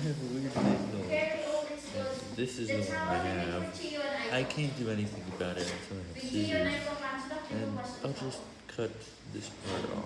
have a weird signal. This is the one I have. I can't do anything about it until I have scissors. And I'll just cut this part off.